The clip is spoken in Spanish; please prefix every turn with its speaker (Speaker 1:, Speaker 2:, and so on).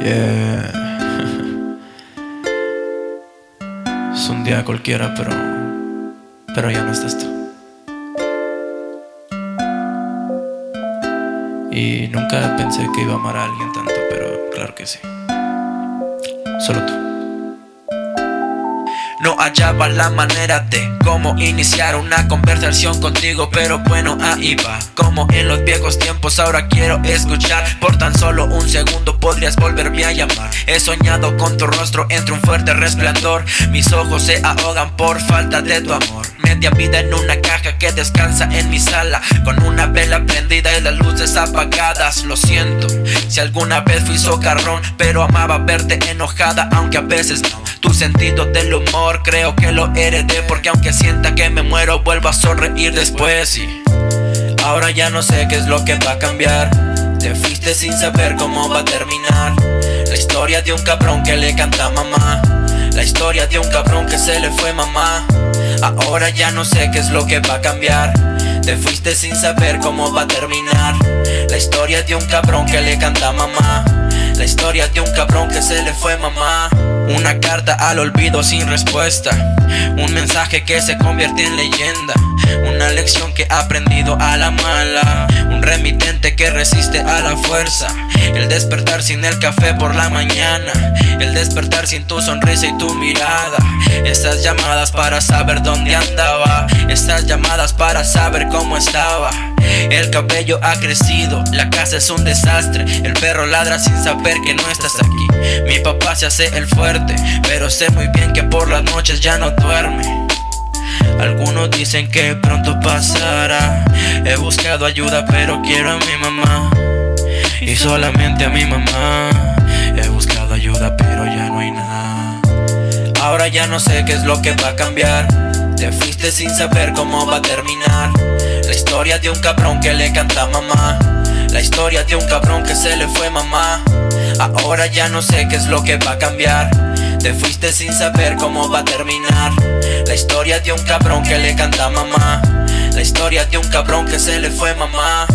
Speaker 1: Es un día cualquiera, pero. Pero ya no estás tú. Y nunca pensé que iba a amar a alguien tanto, pero claro que sí. Solo tú.
Speaker 2: No hallaba la manera de cómo iniciar una conversación contigo Pero bueno, ahí va. Como en los viejos tiempos ahora quiero escuchar. Por tan solo un segundo podrías volverme a llamar. He soñado con tu rostro entre un fuerte resplandor. Mis ojos se ahogan por falta de tu amor Media vida en una caja que descansa en mi sala. Con una vela prendida y las luces apagadas. Lo siento si alguna vez fui socarrón Pero amaba verte enojada aunque a veces no. Tu sentido del humor creo que lo heredé Porque aunque sienta que me muero vuelvo a sonreír después. Y ahora ya no sé qué es lo que va a cambiar. Te fuiste sin saber cómo va a terminar. La historia de un cabrón que le canta mamá. La historia de un cabrón que se le fue mamá Ahora ya no sé qué es lo que va a cambiar. Te fuiste sin saber cómo va a terminar. La historia de un cabrón que le canta mamá. La historia de un cabrón que se le fue mamá. Una carta al olvido sin respuesta. Un mensaje que se convierte en leyenda que he aprendido a la mala. Un remitente que resiste a la fuerza. El despertar sin el café por la mañana. El despertar sin tu sonrisa y tu mirada. Estas llamadas para saber dónde andaba. Estas llamadas para saber cómo estaba. El cabello ha crecido, la casa es un desastre. El perro ladra sin saber que no estás aquí. Mi papá se hace el fuerte, pero sé muy bien que por las noches ya no duerme algunos dicen que pronto pasará. He buscado ayuda pero quiero a mi mamá. Y solamente a mi mamá. He buscado ayuda pero ya no hay nada. Ahora ya no sé qué es lo que va a cambiar. Te fuiste sin saber cómo va a terminar. La historia de un cabrón que le canta mamá. La historia de un cabrón que se le fue mamá. Ahora ya no sé qué es lo que va a cambiar Te fuiste sin saber cómo va a terminar. La historia de un cabrón que le canta mamá. La historia de un cabrón que se le fue mamá